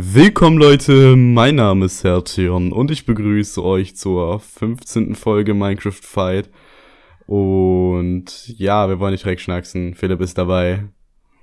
Willkommen Leute, mein Name ist Hertion und ich begrüße euch zur 15. Folge Minecraft Fight. Und ja, wir wollen nicht direkt schnacksen. Philipp ist dabei.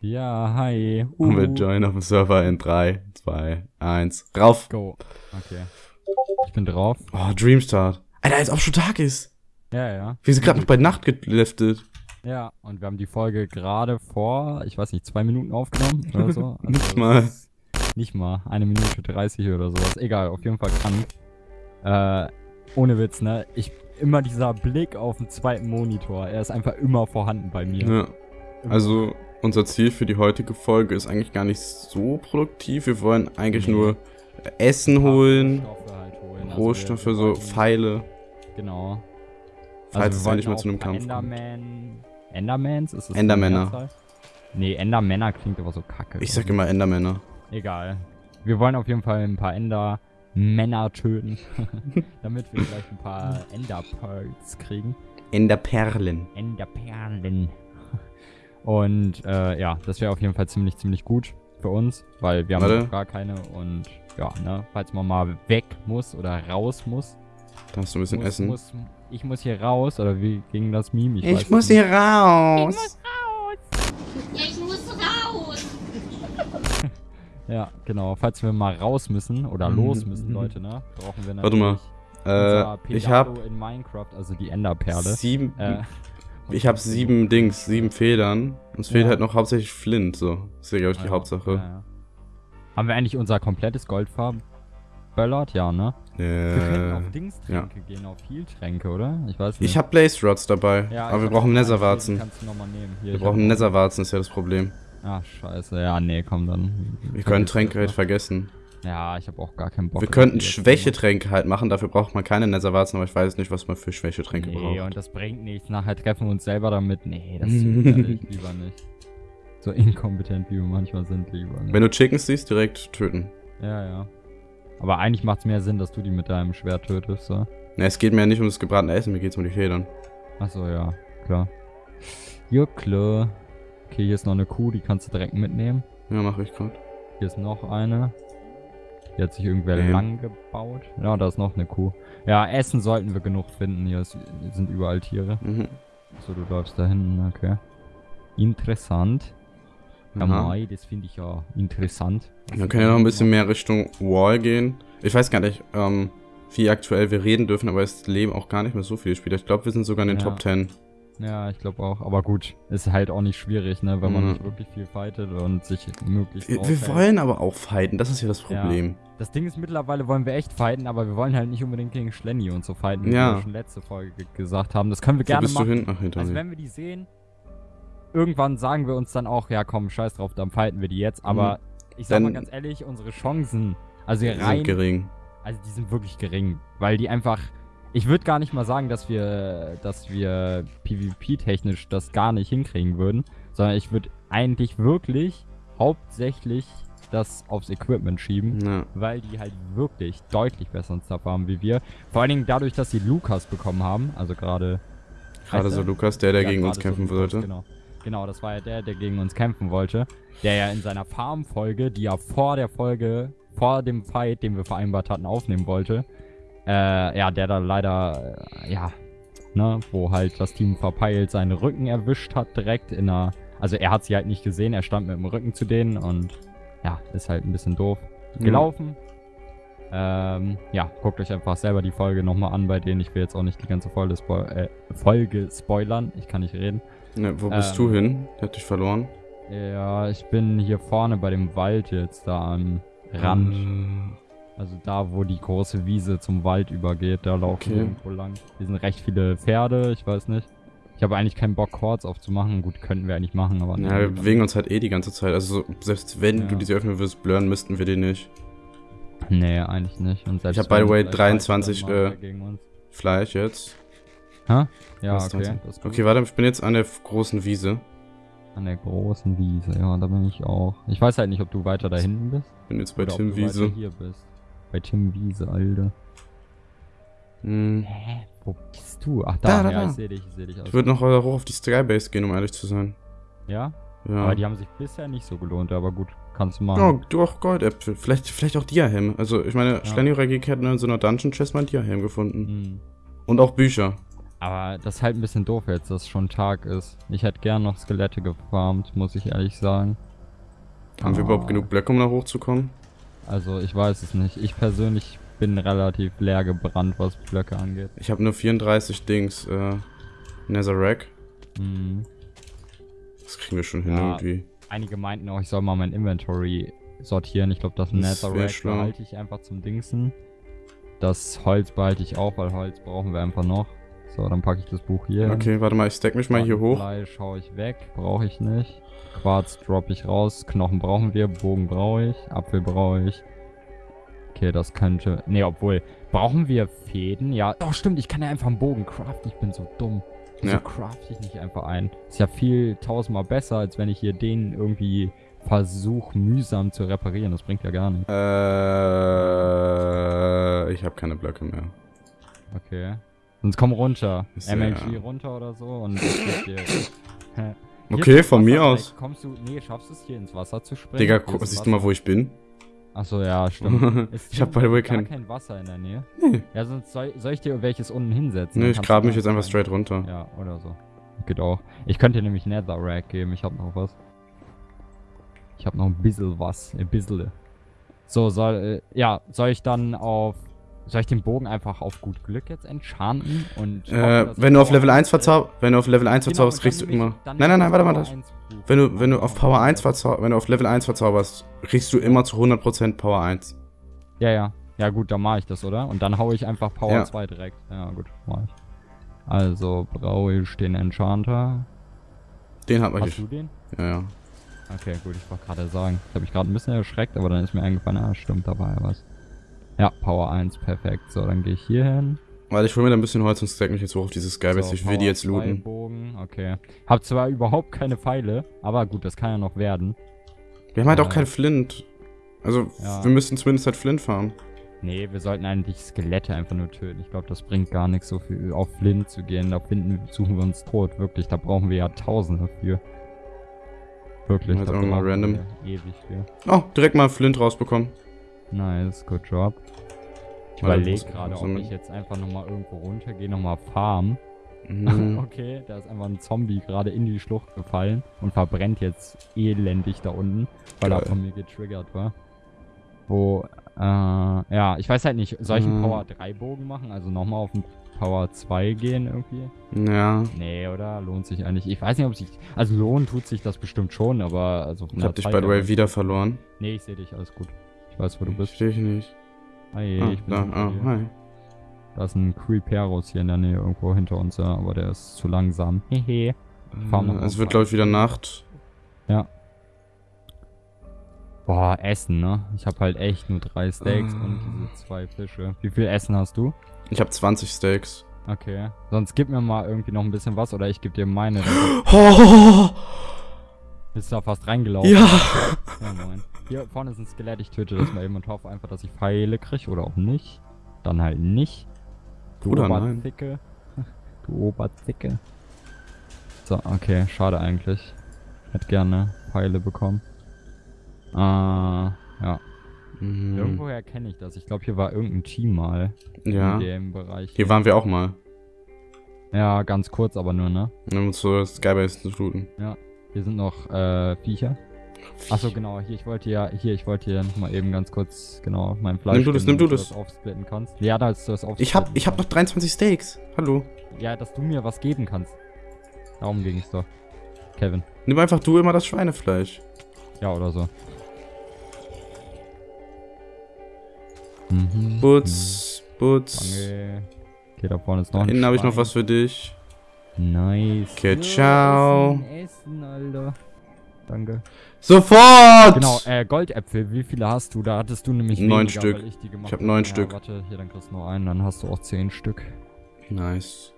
Ja, hi. Uh. Und wir joinen auf dem Server in 3, 2, 1. Rauf! Go. Okay. Ich bin drauf. Oh, Dreamstart. Alter, als ob schon Tag ist. Ja, ja. Wir sind gerade noch bei Nacht geliftet. Ja, und wir haben die Folge gerade vor, ich weiß nicht, zwei Minuten aufgenommen oder so. Also nicht mal. Nicht mal. Eine Minute 30 oder sowas. Egal, auf jeden Fall krank. Äh, ohne Witz, ne? Ich, immer dieser Blick auf den zweiten Monitor. Er ist einfach immer vorhanden bei mir. Ja. Also, unser Ziel für die heutige Folge ist eigentlich gar nicht so produktiv. Wir wollen eigentlich nee. nur Essen holen, Rohstoffe, halt holen. Also Rohstoffe wir, wir so Pfeile. Genau. Falls also es nicht mehr zu einem Kampf Enderman. Endermans? Ist das Endermänner. Nee, Endermänner klingt aber so kacke. Ich sag immer Endermänner. Egal. Wir wollen auf jeden Fall ein paar Endermänner töten. damit wir vielleicht ein paar Enderpearls kriegen. Enderperlen. Enderperlen. Und äh, ja, das wäre auf jeden Fall ziemlich, ziemlich gut für uns, weil wir haben gar keine und ja, ne, falls man mal weg muss oder raus muss. Da hast du ein bisschen muss, Essen. Muss, ich muss hier raus, oder wie ging das Meme? Ich, ich muss hier raus. Ich muss raus. Ja, ich muss raus. Ja, genau. Falls wir mal raus müssen oder mhm. los müssen, Leute, ne, brauchen wir natürlich Warte mal. Äh, ich habe in Minecraft, also die Enderperle. Sieben. Äh, ich habe sieben Dings, sieben Federn. Uns ja. fehlt halt noch hauptsächlich Flint, so. Das ist ja, glaube ich, die ja, Hauptsache. Ja, Haben wir eigentlich unser komplettes Goldfarben? Böllert? Ja, ne? Äh, wir können auf Dingstränke ja. gehen, auf Heal-Tränke, oder? Ich weiß nicht. Ich habe Blaze Rods dabei, ja, aber wir brauchen Netherwarzen. Kannst du nochmal nehmen. Hier, wir brauchen Netherwarzen, ist ja das Problem. Ach, scheiße. Ja, nee, komm dann. Wir können Tränke halt vergessen. Ja, ich habe auch gar keinen Bock. Wir könnten Schwächetränke halt machen, dafür braucht man keine Netherwarzen, aber ich weiß nicht, was man für Schwächetränke nee, braucht. Nee, und das bringt nichts. Nachher treffen wir uns selber damit. Nee, das lieber nicht. So inkompetent, wie wir manchmal sind, lieber nicht. Wenn du Chickens siehst, direkt töten. Ja, ja. Aber eigentlich macht es mehr Sinn, dass du die mit deinem Schwert tötest, so. Ne, es geht mir ja nicht um das gebratene Essen, mir geht es um die Federn. Achso, ja, klar. Ja, klar. Okay, hier ist noch eine Kuh, die kannst du direkt mitnehmen. Ja, mache ich gerade. Hier ist noch eine. Die hat sich irgendwer ähm. lang gebaut. Ja, da ist noch eine Kuh. Ja, Essen sollten wir genug finden. Hier sind überall Tiere. Mhm. So, du läufst da hinten, okay. Interessant. Ja, Mai, das finde ich ja interessant. Dann können wir noch ein bisschen mehr Richtung Wall gehen. Ich weiß gar nicht, ähm, wie aktuell wir reden dürfen, aber es leben auch gar nicht mehr so viele Spieler. Ich glaube, wir sind sogar in den ja. Top 10. Ja, ich glaube auch. Aber gut, ist halt auch nicht schwierig, ne, wenn man mhm. nicht wirklich viel fightet und sich möglichst. Wir, wir wollen aber auch fighten, das ist ja das Problem. Ja. Das Ding ist, mittlerweile wollen wir echt fighten, aber wir wollen halt nicht unbedingt gegen Schlenny und so fighten, wie ja. wir schon letzte Folge gesagt haben. Das können wir gerne bist machen. Du hin? Ach, hinter also, wenn wir die sehen, irgendwann sagen wir uns dann auch, ja komm, scheiß drauf, dann fighten wir die jetzt. Aber mhm. ich sag dann mal ganz ehrlich, unsere Chancen, also rein, sind gering. Also die sind wirklich gering, weil die einfach. Ich würde gar nicht mal sagen, dass wir, dass wir PvP-technisch das gar nicht hinkriegen würden, sondern ich würde eigentlich wirklich hauptsächlich das aufs Equipment schieben, ja. weil die halt wirklich deutlich besseren Stuff haben wie wir. Vor allen Dingen dadurch, dass sie Lukas bekommen haben, also gerade. Gerade so Lukas, der, der ja, gegen uns kämpfen so sollte. Genau. Genau, das war ja der, der gegen uns kämpfen wollte. Der ja in seiner Farm-Folge, die er vor der Folge, vor dem Fight, den wir vereinbart hatten, aufnehmen wollte. Äh, ja, der da leider, äh, ja, ne, wo halt das Team verpeilt seinen Rücken erwischt hat, direkt in einer. Also er hat sie halt nicht gesehen, er stand mit dem Rücken zu denen und ja, ist halt ein bisschen doof mhm. gelaufen. Ähm, ja, guckt euch einfach selber die Folge nochmal an, bei denen ich will jetzt auch nicht die ganze Folge, Spo äh, Folge spoilern. Ich kann nicht reden. Ne, wo bist ähm, du hin? Der hat dich verloren. Ja, ich bin hier vorne bei dem Wald jetzt, da am Rand. Hm. Also da, wo die große Wiese zum Wald übergeht, da laufen okay. irgendwo lang. Hier sind recht viele Pferde, ich weiß nicht. Ich habe eigentlich keinen Bock, Chords aufzumachen. Gut, könnten wir eigentlich machen, aber... Ja, wir bewegen uns halt eh die ganze Zeit. Also selbst wenn ja. du diese öffnen würdest, blurren müssten wir die nicht. Nee, eigentlich nicht. Und ich habe, by the way, 23 äh, Fleisch jetzt. Hä? Ja, okay. Okay, warte, ich bin jetzt an der großen Wiese. An der großen Wiese, ja, da bin ich auch. Ich weiß halt nicht, ob du weiter da hinten bist. Ich bin jetzt bei Tim Wiese. hier bist. Bei Tim Wiese, Alter. Hm. Hä? Wo bist du? Ach, da, da, da ja, da. ich seh dich, ich seh dich. Ich würde noch hoch auf die Skybase gehen, um ehrlich zu sein. Ja? Ja. Aber die haben sich bisher nicht so gelohnt, aber gut, kannst du machen. Oh, du auch Goldäpfel. Vielleicht, vielleicht auch Diahelm. Also, ich meine, Ja. Schlenjuragik hat in so einer Dungeon Chest mal einen Diahelm gefunden. Hm. Und auch Bücher. Aber das ist halt ein bisschen doof jetzt, dass schon Tag ist. Ich hätte gern noch Skelette gefarmt, muss ich ehrlich sagen. Haben wir Ah. überhaupt genug Blöcke, um da hochzukommen? Also ich weiß es nicht. Ich persönlich bin relativ leer gebrannt, was Blöcke angeht. Ich habe nur 34 Dings. Äh, Netherrack. Hm. Das kriegen wir schon hin Ja. irgendwie. Einige meinten auch, ich soll mal mein Inventory sortieren. Ich glaube, das Das Netherrack behalte ich einfach zum Dingsen. Das Holz behalte ich auch, weil Holz brauchen wir einfach noch. So, dann packe ich das Buch hier. hin. Okay, warte mal, ich stack mich mal hier hoch. Fleisch hau ich weg, brauche ich nicht. Quarz droppe ich raus, Knochen brauchen wir, Bogen brauche ich, Apfel brauche ich. Okay, das könnte... Ne, obwohl, brauchen wir Fäden? Ja, doch stimmt, ich kann ja einfach einen Bogen craften, ich bin so dumm. Wieso Ja. crafte ich nicht einfach ein? Ist ja viel tausendmal besser, als wenn ich hier den irgendwie versuche mühsam zu reparieren. Das bringt ja gar nichts. Äh, ich habe keine Blöcke mehr. Okay. Sonst komm runter. Ist ja- MLG runter oder so und ich dir... Hier Okay, von Wasser mir aus. Kommst du, nee, schaffst du es hier ins Wasser zu springen? Digga, siehst du mal, wo ich bin? Achso, ja, stimmt. Ich habe hier by the way kein... kein Wasser in der Nähe. Nee, Ja, sonst soll, soll ich dir welches unten hinsetzen? nee ich grab mich jetzt einfach straight runter. Ja, oder so. Geht auch. Ich könnte dir nämlich Netherrack geben, ich habe noch was. Ich habe noch ein bisschen was, ein bisschen. So, soll, äh, ja, soll ich dann auf, soll ich den Bogen einfach auf gut Glück jetzt enchanten? Und Äh, wenn du auf Level 1 1 verzauberst, wenn du auf Level 1 Genau, verzauberst, kriegst du immer... Nein, nein, nein, warte mal. das Das, Power 1 Buch. wenn du, wenn du auf Power 1 das- verzauberst, wenn du auf Level 1 verzauberst, kriegst du immer zu 100% Power 1. Ja, ja. Ja gut, dann mache ich das, oder? Und dann haue ich einfach Power Ja. 2 direkt. Ja gut, mache ich. Also brauche ich den Enchanter. Den hat man Hast du den? Ja, ja. Okay, gut, ich wollte gerade sagen. Das habe ich gerade ein bisschen erschreckt, aber dann ist mir eingefallen, ah, stimmt, da war ja was. Ja, Power 1, perfekt. So, dann gehe ich hier hin. Weil ich hol mir da ein bisschen Holz und stack mich jetzt hoch auf diese Skybase. so, ich will die jetzt 2 looten. Bogen, okay. Hab zwar überhaupt keine Pfeile, aber gut, das kann ja noch werden. Wir haben halt auch Äh, kein Flint. Also, ja. wir müssen zumindest halt Flint farmen. Nee, wir sollten eigentlich Skelette einfach nur töten. Ich glaube, das bringt gar nichts, so viel auf Flint zu gehen. Da finden, suchen wir uns tot, wirklich. Da brauchen wir ja Tausende für. Wirklich, Jetzt da einfach mal random. ewig für. Oh, direkt mal Flint rausbekommen. Nice, good job. Ich überlege gerade, ob ich jetzt einfach nochmal irgendwo runtergehe, nochmal farmen. Mhm. okay, da ist einfach ein Zombie gerade in die Schlucht gefallen und verbrennt jetzt elendig da unten, weil er Geil. von mir getriggert war. Wo, äh, ja, ich weiß halt nicht, soll ich einen Mhm. Power 3 Bogen machen? Also nochmal auf einen Power 2 gehen irgendwie? Ja. Nee, oder? Lohnt sich eigentlich. Ich weiß nicht, ob sich. Also lohnen tut sich das bestimmt schon, aber also Ich hab dich, by the way, wieder verloren. Nee, ich sehe dich, alles gut. Ich weiß, wo du Ich bist. Verstehe ich nicht. Hi, Ah, ich bin da, ah, dir. hi. Da ist ein Creeperus hier in der Nähe irgendwo hinter uns, ja, aber der ist zu langsam. Hehe. Äh, Es wird, glaube ich, wieder Nacht. Boah, Essen, ne? Ich habe halt echt nur drei Steaks Ah. und diese zwei Fische. Wie viel Essen hast du? Ich habe 20 Steaks. Okay. Sonst gib mir mal irgendwie noch ein bisschen was oder ich geb dir meine. Oh, bist du da fast reingelaufen. ja. Ja, moin. Hier vorne ist ein Skelett, ich töte das mal eben und hoffe einfach, dass ich Pfeile kriege oder auch nicht. Dann halt nicht. Du Oder nein. Oberzicke. Du Oberzicke. So, okay, schade eigentlich. Hätte gerne Pfeile bekommen. Äh, ja. Mhm. Irgendwoher kenne ich das. Ich glaube, hier war irgendein Team mal Ja. in dem Bereich. Hier waren wir auch mal. Ja, ganz kurz, aber nur, ne? Um zur Skybase zu looten. Hier sind noch äh, Viecher. Achso, genau, hier, ich wollte ja, hier, ich wollte hier nochmal eben ganz kurz, genau, mein Fleisch. Nimm du das, nimm du das. aufsplitten kannst. Ja, da ist das aufsplitten. Ich hab, ich hab noch 23 Steaks. Hallo. Ja, dass du mir was geben kannst. Darum ging's doch. Kevin. Nimm einfach du immer das Schweinefleisch. Ja, oder so. Mhm. Butz, Butz. Danke. Okay, da vorne ist noch Da ein hinten habe ich noch was für dich. Nice. Okay, Ja, ciao. Essen, Essen, Alter. Danke. Sofort! Genau, äh, Goldäpfel, wie viele hast du? Da hattest du nämlich Neun weniger, Stück. weil ich die gemacht Ich hab neun ja, Stück. warte, hier, dann kriegst du noch einen, dann hast du auch zehn Stück. Nice.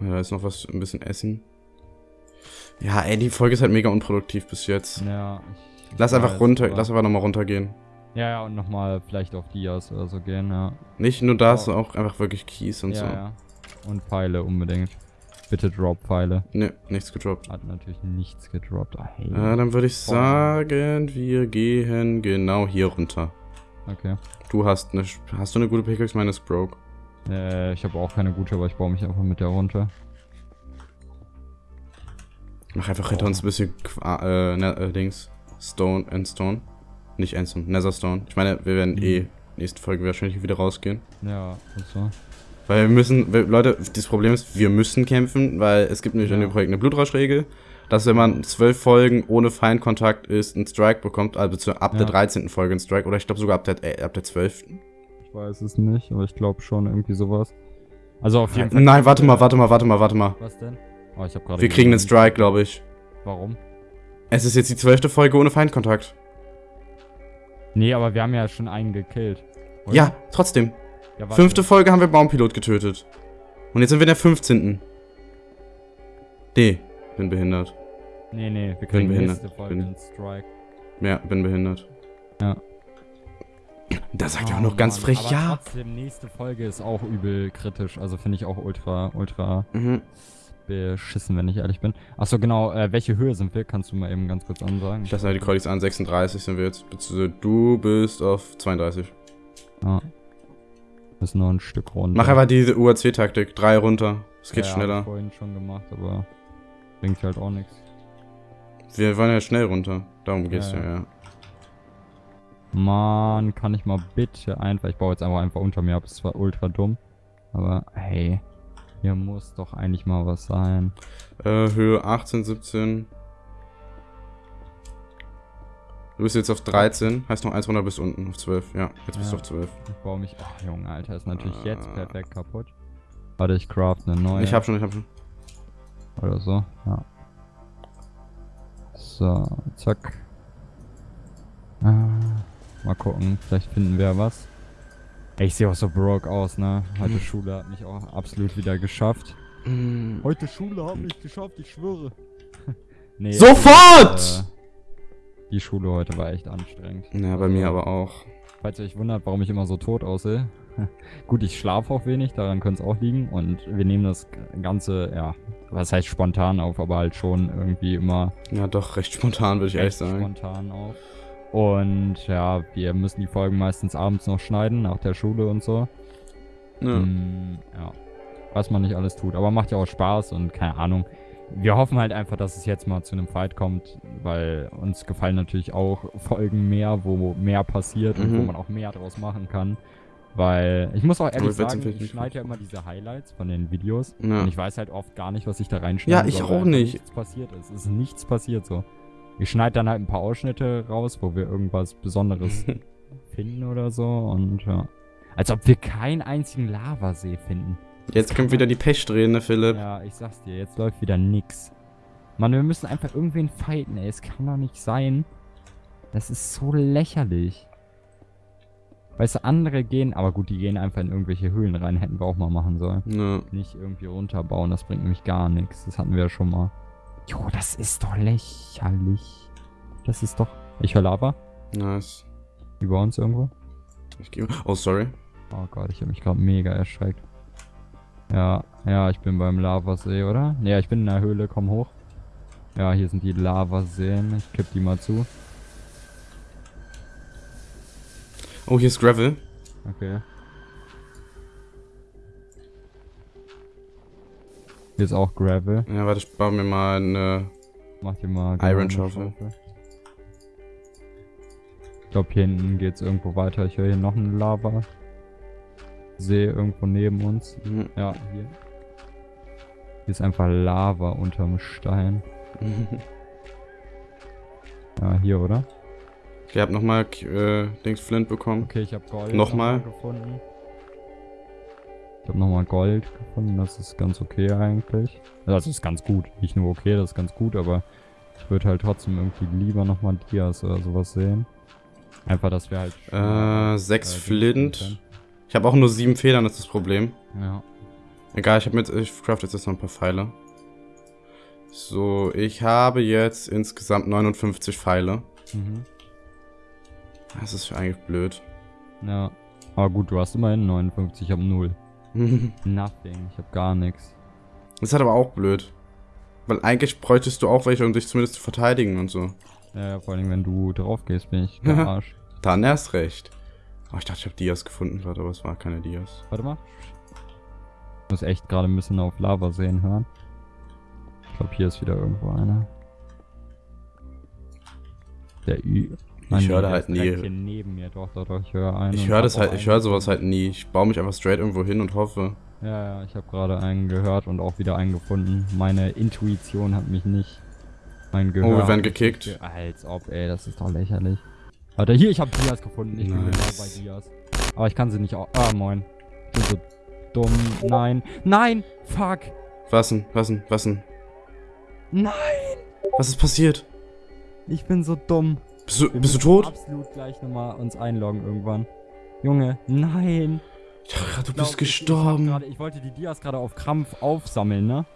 Ja, Da ist noch was, ein bisschen Essen. Ja, ey, die Folge ist halt mega unproduktiv bis jetzt. Ja, ich, ich Lass einfach runter, lass einfach nochmal runtergehen. Ja, ja, und nochmal vielleicht auf Dias oder so gehen, ja. Nicht nur das, Oh. auch einfach wirklich Kies und ja, so. ja. Und Pfeile unbedingt. Bitte drop Pfeile. Ne, nichts gedroppt. Hat natürlich nichts gedroppt. Ah, hey. Äh, dann würde ich sagen, wir gehen genau hier runter. Okay. Du hast eine, hast du eine gute Pickaxe? Meine ist broke. Äh, ich habe auch keine gute, aber ich baue mich einfach mit der runter. Mach einfach hinter uns ein bisschen Qua- äh, ne, äh, Dings. Stone, Endstone. Nicht Endstone, Netherstone. Ich meine, wir werden eh nächste Folge wahrscheinlich wieder rausgehen. Ja, und so. Weil wir müssen, wir, Leute, das Problem ist, wir müssen kämpfen, weil es gibt nämlich in Ja. dem Projekt eine Blutrauschregel, dass wenn man zwölf Folgen ohne Feindkontakt ist, einen Strike bekommt, also ab Ja. der 13. Folge einen Strike, oder ich glaube sogar ab der, äh, ab der 12. Ich weiß es nicht, aber ich glaube schon irgendwie sowas. Also auf jeden Fall. Nein, warte mal, warte mal, warte mal, warte mal. Was denn? Oh, ich habe gerade. Wir kriegen einen Strike, glaube ich. Warum? Es ist jetzt die zwölfte Folge ohne Feindkontakt. Nee, aber wir haben ja schon einen gekillt. oder? Ja, trotzdem. Ja. Fünfte Folge haben wir Baumpilot getötet. Und jetzt sind wir in der 15. Nee, bin behindert. Nee, nee, wir kriegen behindert. nächste Folge Bin- Strike. Ja, bin behindert. Ja. Da sagt er Oh, auch noch ganz Mann, frech, aber ja. Trotzdem, nächste Folge ist auch übel kritisch. Also finde ich auch ultra, ultra Mhm. beschissen, wenn ich ehrlich bin. Achso, genau, äh, welche Höhe sind wir? Kannst du mal eben ganz kurz ansagen? Ich lasse halt die Cordis an, 36 sind wir jetzt. Du bist auf 32. Ja. Müssen noch ein Stück runter. Mach einfach diese UAC-Taktik. Drei runter. Es geht ja, schneller. ich vorhin schon gemacht, aber bringt halt auch nichts. Wir wollen ja schnell runter. Darum geht's ja, Ja, ja. Mann, kann ich mal bitte einfach. Ich baue jetzt einfach einfach unter mir ab. Ist zwar ultra dumm. Aber hey, hier muss doch eigentlich mal was sein. Äh, Höhe 18, 17. Du bist jetzt auf 13. Heißt noch eins runter bis unten. Auf 12. Ja, jetzt bist du Ja. auf 12. Ich baue mich. Ach, Junge, Alter, ist natürlich jetzt Ah. perfekt kaputt. Warte, ich craft eine neue. Ich hab schon, ich hab schon. Oder so, ja. So, zack. Ah, mal gucken, vielleicht finden wir was. Ey, ich sehe auch so broke aus, ne? Heute Schule hat mich auch absolut wieder geschafft. Heute Schule hat mich geschafft, ich schwöre. nee, Sofort! äh, die Schule heute war echt anstrengend. Ja, bei mir aber auch. Falls ihr euch wundert, warum ich immer so tot aussehe. Gut, ich schlafe auch wenig, daran könnte es auch liegen. Und wir nehmen das Ganze, ja, was heißt spontan auf, aber halt schon irgendwie immer Ja, doch, recht spontan, würde ich ehrlich sagen. spontan auf. Und ja, wir müssen die Folgen meistens abends noch schneiden, nach der Schule und so. Ja. Mm, ja. Was man nicht alles tut. Aber macht ja auch Spaß und keine Ahnung. Wir hoffen halt einfach, dass es jetzt mal zu einem Fight kommt, weil uns gefallen natürlich auch Folgen mehr, wo mehr passiert und wo Mhm. man auch mehr draus machen kann. Weil ich muss auch ehrlich sagen, ich schneide ja immer diese Highlights von den Videos Ja. und ich weiß halt oft gar nicht, was ich da reinschneide. Ja, ich soll, auch nicht. Nichts passiert ist. Es ist nichts passiert so. Ich schneide dann halt ein paar Ausschnitte raus, wo wir irgendwas Besonderes finden oder so und ja. Als ob wir keinen einzigen Lavasee finden. Jetzt kommt wieder die Pechsträhne, Philipp. Ja, ich sag's dir, jetzt läuft wieder nix. Mann, wir müssen einfach irgendwen fighten, ey. Es kann doch nicht sein. Das ist so lächerlich. Weißt du, andere gehen, aber gut, die gehen einfach in irgendwelche Höhlen rein, hätten wir auch mal machen sollen. Ja. Nicht irgendwie runterbauen, das bringt nämlich gar nichts. Das hatten wir ja schon mal. Jo, das ist doch lächerlich. Das ist doch. Ich höre Lava. Nice. Über uns irgendwo. Ich gebe. Oh, sorry. Oh Gott, ich habe mich gerade mega erschreckt. Ja, ja, ich bin beim Lavasee, oder? Ja, ich bin in der Höhle, komm hoch. Ja, hier sind die Lavaseen. Ich kipp die mal zu. Oh, hier ist Gravel. Okay. Hier ist auch Gravel. Ja, warte, ich baue mir mal eine. Mach dir mal Iron eine Schaufel. Ich glaube, hier hinten geht's irgendwo weiter. Ich höre hier noch einen Lava. See irgendwo neben uns. Mhm. Ja, hier. Hier ist einfach Lava unterm Stein. Ja, hier, oder? Ich hab nochmal äh, Dings Flint bekommen. Okay, ich habe Gold Nochmal? gefunden. Ich habe nochmal Gold gefunden. Das ist ganz okay eigentlich. Das ist ganz gut. Nicht nur okay, das ist ganz gut, aber ich würde halt trotzdem irgendwie lieber nochmal Dias oder sowas sehen. Einfach, dass wir halt. Äh, sechs Dings Flint. Habe auch nur sieben Federn, das ist das Problem. Ja. Egal, ich habe mit. Ich craft jetzt noch ein paar Pfeile. So, ich habe jetzt insgesamt 59 Pfeile. Mhm. Das ist eigentlich blöd. Ja. Aber gut, du hast immerhin 59, ich habe 0. Nothing, ich habe gar nichts. Das ist halt aber auch blöd. Weil eigentlich bräuchtest du auch welche, um dich zumindest zu verteidigen und so. Ja, ja, vor allem, wenn du drauf gehst, bin ich der Arsch. Dann erst recht. Oh, ich dachte, ich habe Dias gefunden gerade, aber es war keine Dias. Warte mal. Ich muss echt gerade ein bisschen auf Lava sehen hören. Ich glaube, hier ist wieder irgendwo einer. Der Ü. Ich höre da halt nie. Neben mir, doch, doch, doch, ich höre einen. Ich höre das halt, ich höre sowas halt nie. Ich baue mich einfach straight irgendwo hin und hoffe. Ja, ja, ich habe gerade einen gehört und auch wieder einen gefunden. Meine Intuition hat mich nicht. Mein Gehör. Oh, wir werden gekickt. Als ob, ey, das ist doch lächerlich. Warte, hier, ich habe Dias gefunden. Ich bin genau Nice. bei Dias. Aber ich kann sie nicht au Ah, moin. Ich bin so dumm. Nein. Nein! Fuck! Was denn? Was denn? Was denn? Nein! Was ist passiert? Ich bin so dumm. Bist du, Wir bist du müssen tot? Absolut gleich nochmal uns einloggen irgendwann. Junge, nein! Ich dachte gerade, du Ich glaub, bist ich- Ich, gestorben. grade- ich wollte die Dias gerade auf Krampf aufsammeln, ne?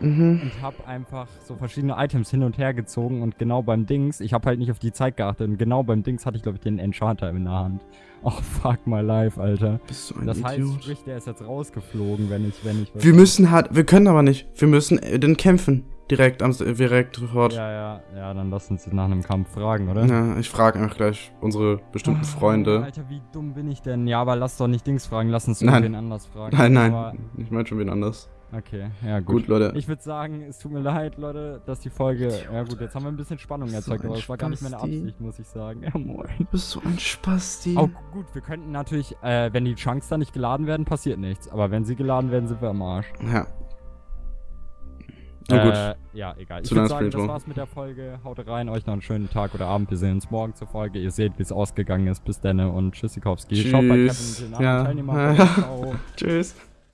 Mhm. und habe einfach so verschiedene Items hin und her gezogen und genau beim Dings, ich habe halt nicht auf die Zeit geachtet und genau beim Dings hatte ich glaube ich den Enchanter in der Hand. Oh fuck my life, Alter. Bist du ein Das heißt, Idiot? sprich, der ist jetzt rausgeflogen, wenn ich, wenn ich Wir müssen halt, wir können aber nicht. Wir müssen äh, den kämpfen. Direkt am, direkt sofort. Ja, ja, ja, dann lass uns nach einem Kampf fragen, oder? Ja, ich frage einfach gleich unsere bestimmten Ah, Freunde. Alter, wie dumm bin ich denn? Ja, aber lass doch nicht Dings fragen, lass uns Nein. irgendwen anders fragen. Nein, nein. Aber, Ich meine schon wen anders. okay, ja gut. Gut, Leute. Ich würde sagen, es tut mir leid, Leute, dass die Folge. Ja gut, jetzt haben wir ein bisschen Spannung So erzeugt, aber das war gar nicht meine. Absicht, muss ich sagen. Ja, moin. Du bist so ein Spasti. Oh, gut, wir könnten natürlich, äh, wenn die Chunks da nicht geladen werden, passiert nichts. Aber wenn sie geladen werden, sind wir am Arsch. Ja. Na gut. Äh, ja, egal. Zu ich würde sagen, das war's mit der Folge. Haut rein, euch noch einen schönen Tag oder Abend. Wir sehen uns morgen zur Folge. Ihr seht, wie es ausgegangen ist. Bis dann und Tschüssikowski. Schaut bei Kevin Tschüss. den anderen Ja. Teilnehmer. Ciao. Tschüss.